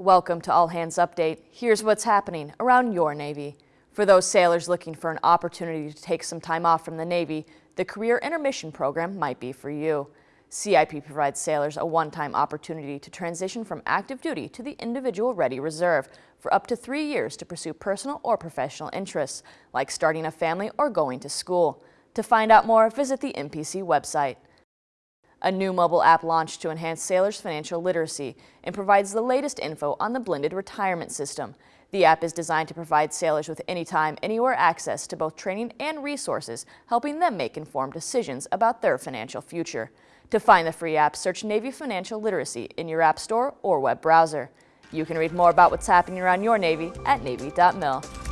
Welcome to All Hands Update. Here's what's happening around your Navy. For those sailors looking for an opportunity to take some time off from the Navy, the Career Intermission Program might be for you. CIP provides sailors a one-time opportunity to transition from active duty to the Individual Ready Reserve for up to three years to pursue personal or professional interests, like starting a family or going to school. To find out more, visit the MPC website. A new mobile app launched to enhance sailors' financial literacy and provides the latest info on the blended retirement system. The app is designed to provide sailors with anytime, anywhere access to both training and resources, helping them make informed decisions about their financial future. To find the free app, search Navy Financial Literacy in your app store or web browser. You can read more about what's happening around your Navy at Navy.mil.